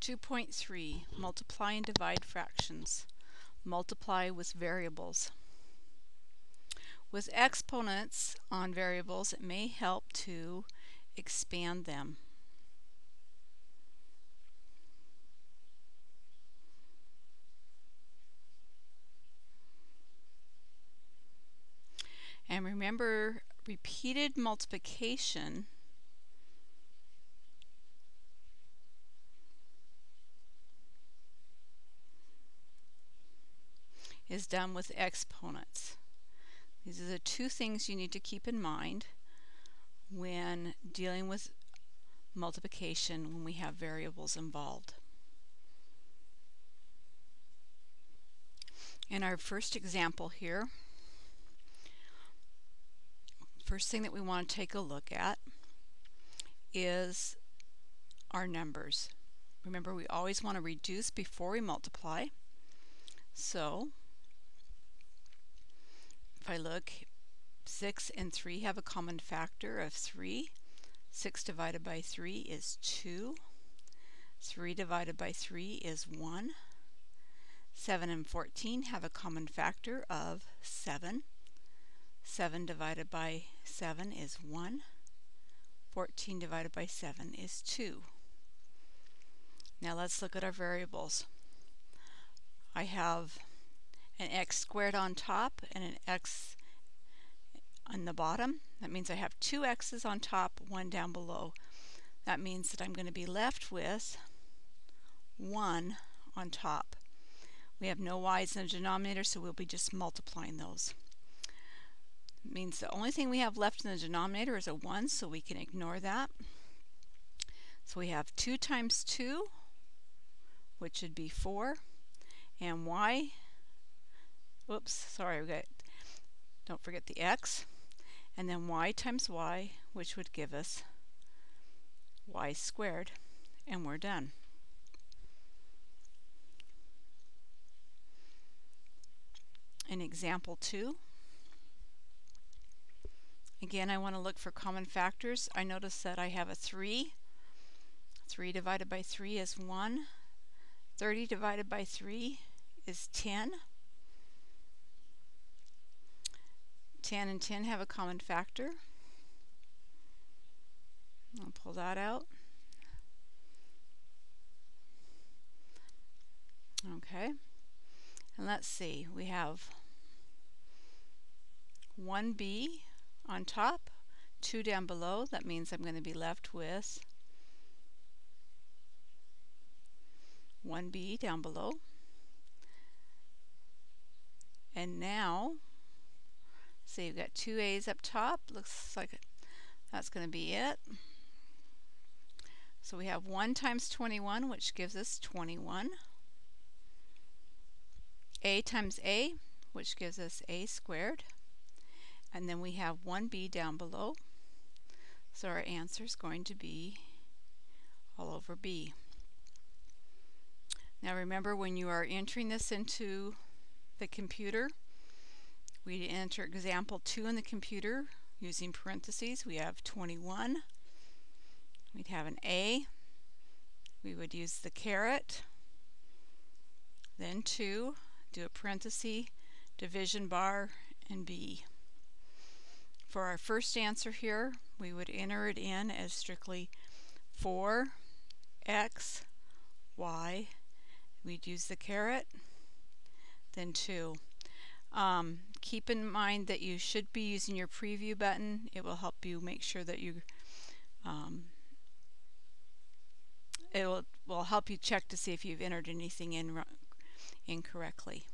2.3 Multiply and divide fractions. Multiply with variables. With exponents on variables, it may help to expand them. And remember, repeated multiplication is done with exponents. These are the two things you need to keep in mind when dealing with multiplication when we have variables involved. In our first example here, first thing that we want to take a look at is our numbers. Remember we always want to reduce before we multiply. So if I look, 6 and 3 have a common factor of 3. 6 divided by 3 is 2. 3 divided by 3 is 1. 7 and 14 have a common factor of 7. 7 divided by 7 is 1. 14 divided by 7 is 2. Now let's look at our variables. I have an x squared on top and an x on the bottom. That means I have two x's on top, one down below. That means that I'm going to be left with 1 on top. We have no y's in the denominator, so we'll be just multiplying those. It means the only thing we have left in the denominator is a 1, so we can ignore that. So we have 2 times 2, which would be 4, and y Whoops, sorry, we got, don't forget the x, and then y times y, which would give us y squared, and we're done. In example 2, again I want to look for common factors. I notice that I have a 3. 3 divided by 3 is 1. 30 divided by 3 is 10. 10 and 10 have a common factor. I'll pull that out. Okay, and let's see, we have 1b on top, 2 down below. That means I'm going to be left with 1b down below. And now so you've got two A's up top. Looks like that's going to be it. So we have 1 times 21, which gives us 21. A times A, which gives us A squared. And then we have 1B down below. So our answer is going to be all over B. Now remember when you are entering this into the computer, we enter example 2 in the computer using parentheses. We have 21. We'd have an A. We would use the caret. Then 2. Do a parenthesis, division bar, and B. For our first answer here, we would enter it in as strictly 4 x y. We'd use the caret, then 2. Um, keep in mind that you should be using your preview button. It will help you make sure that you um, it will, will help you check to see if you've entered anything in incorrectly.